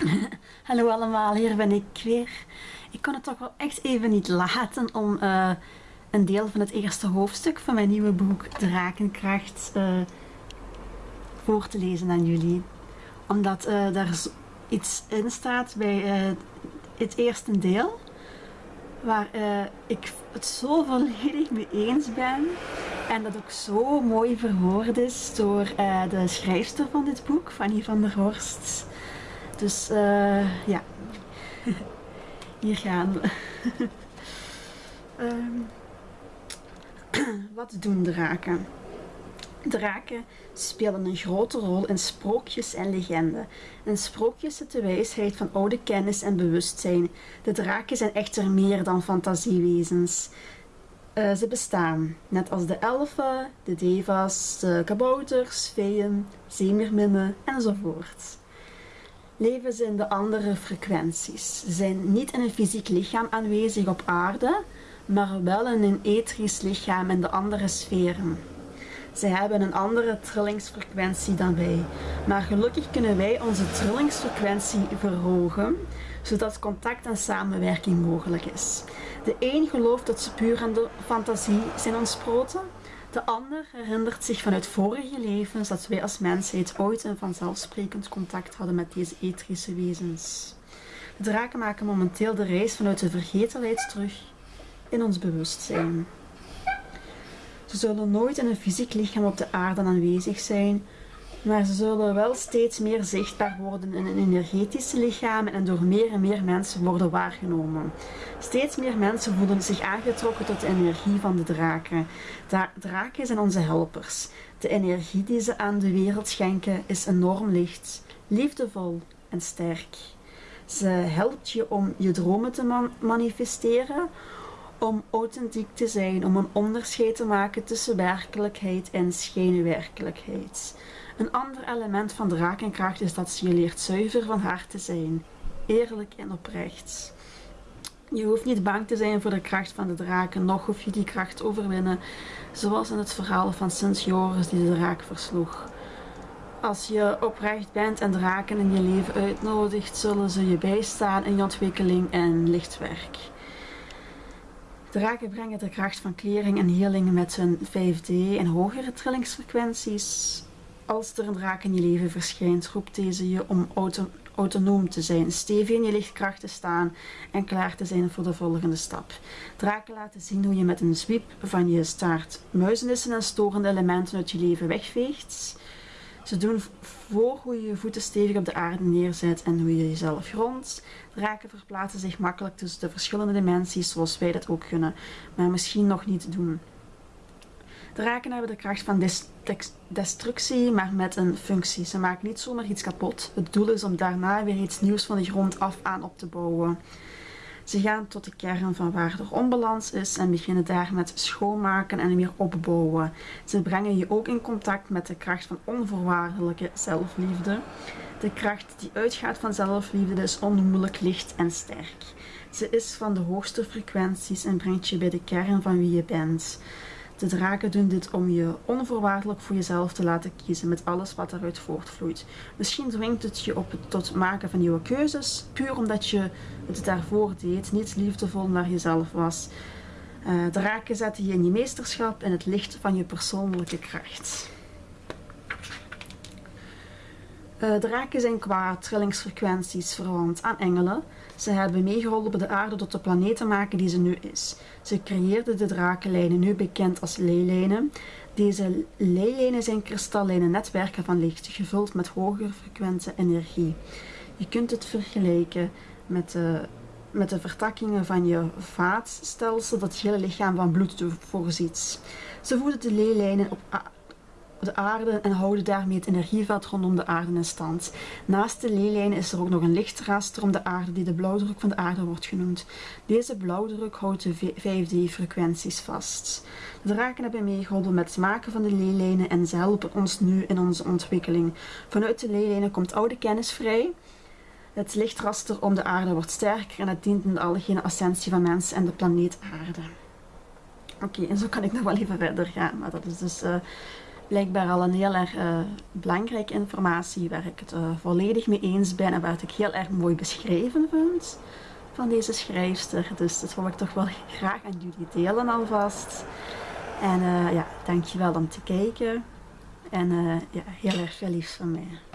Hallo allemaal, hier ben ik weer. Ik kon het toch wel echt even niet laten om uh, een deel van het eerste hoofdstuk van mijn nieuwe boek Drakenkracht uh, voor te lezen aan jullie. Omdat uh, daar iets in staat bij het eerste deel waar ik het zo volledig mee eens ben en dat ook zo mooi verwoord is door de schrijfster van dit boek, Fanny van der Horst. Dus uh, ja, hier gaan we. um, wat doen draken? Draken spelen een grote rol in sprookjes en legenden. In sprookjes zit de wijsheid van oude kennis en bewustzijn. De draken zijn echter meer dan fantasiewezens. Uh, ze bestaan, net als de elfen, de devas, de kabouters, feeën, zeemerminnen enzovoort leven in de andere frequenties. Ze zijn niet in een fysiek lichaam aanwezig op aarde, maar wel in een etherisch lichaam in de andere sferen. Ze hebben een andere trillingsfrequentie dan wij, maar gelukkig kunnen wij onze trillingsfrequentie verhogen, zodat contact en samenwerking mogelijk is. De een gelooft dat ze puur aan de fantasie zijn ontsproten, de ander herinnert zich vanuit vorige levens dat wij als mensheid ooit een vanzelfsprekend contact hadden met deze etherische wezens. De draken maken momenteel de reis vanuit de vergetelheid terug in ons bewustzijn. Ze zullen nooit in een fysiek lichaam op de aarde aanwezig zijn, maar ze zullen wel steeds meer zichtbaar worden in een energetische lichaam en door meer en meer mensen worden waargenomen. Steeds meer mensen voelen zich aangetrokken tot de energie van de draken. Da draken zijn onze helpers. De energie die ze aan de wereld schenken is enorm licht, liefdevol en sterk. Ze helpt je om je dromen te manifesteren, om authentiek te zijn, om een onderscheid te maken tussen werkelijkheid en schijnwerkelijkheid. Een ander element van drakenkracht is dat ze je leert zuiver van hart te zijn, eerlijk en oprecht. Je hoeft niet bang te zijn voor de kracht van de draken, nog hoef je die kracht overwinnen, zoals in het verhaal van Sint Joris die de draak versloeg. Als je oprecht bent en draken in je leven uitnodigt, zullen ze je bijstaan in je ontwikkeling en lichtwerk. Draken brengen de kracht van klering en healing met hun 5D en hogere trillingsfrequenties. Als er een draak in je leven verschijnt, roept deze je om auto autonoom te zijn, stevig in je lichtkracht te staan en klaar te zijn voor de volgende stap. Draken laten zien hoe je met een sweep van je staart muizenissen en storende elementen uit je leven wegveegt. Ze doen voor hoe je je voeten stevig op de aarde neerzet en hoe je jezelf grondt. Draken verplaatsen zich makkelijk tussen de verschillende dimensies zoals wij dat ook kunnen, maar misschien nog niet doen. Draken hebben de kracht van destructie, maar met een functie. Ze maken niet zomaar iets kapot. Het doel is om daarna weer iets nieuws van de grond af aan op te bouwen. Ze gaan tot de kern van waar er onbalans is en beginnen daar met schoonmaken en weer opbouwen. Ze brengen je ook in contact met de kracht van onvoorwaardelijke zelfliefde. De kracht die uitgaat van zelfliefde is onnoemelijk licht en sterk. Ze is van de hoogste frequenties en brengt je bij de kern van wie je bent. De draken doen dit om je onvoorwaardelijk voor jezelf te laten kiezen met alles wat eruit voortvloeit. Misschien dwingt het je op het tot maken van nieuwe keuzes, puur omdat je het daarvoor deed, niet liefdevol naar jezelf was. Uh, draken zetten je in je meesterschap en het licht van je persoonlijke kracht. Uh, draken zijn qua trillingsfrequenties verwant aan engelen. Ze hebben meegeholpen de aarde tot de planeet te maken die ze nu is. Ze creëerden de drakenlijnen, nu bekend als leelijnen. Deze leelijnen zijn kristallijne netwerken van licht, gevuld met hoger frequente energie. Je kunt het vergelijken met de, met de vertakkingen van je vaatstelsel dat het hele lichaam van bloed voorziet. Ze voeden de leelijnen op de aarde en houden daarmee het energieveld rondom de aarde in stand. Naast de leelijnen is er ook nog een lichtraster om de aarde die de blauwdruk van de aarde wordt genoemd. Deze blauwdruk houdt de 5D-frequenties vast. De draken hebben meegeholpen met het maken van de leelijnen en ze helpen ons nu in onze ontwikkeling. Vanuit de leelijnen komt oude kennis vrij. Het lichtraster om de aarde wordt sterker en het dient in de algehele ascensie van mensen en de planeet aarde. Oké, en zo kan ik nog wel even verder gaan, maar dat is dus... Uh, blijkbaar al een heel erg uh, belangrijke informatie waar ik het uh, volledig mee eens ben en waar ik heel erg mooi beschreven vind van deze schrijfster. Dus dat wil ik toch wel graag aan jullie delen alvast. En uh, ja, dankjewel om te kijken. En ja, heel erg veel liefs van mij.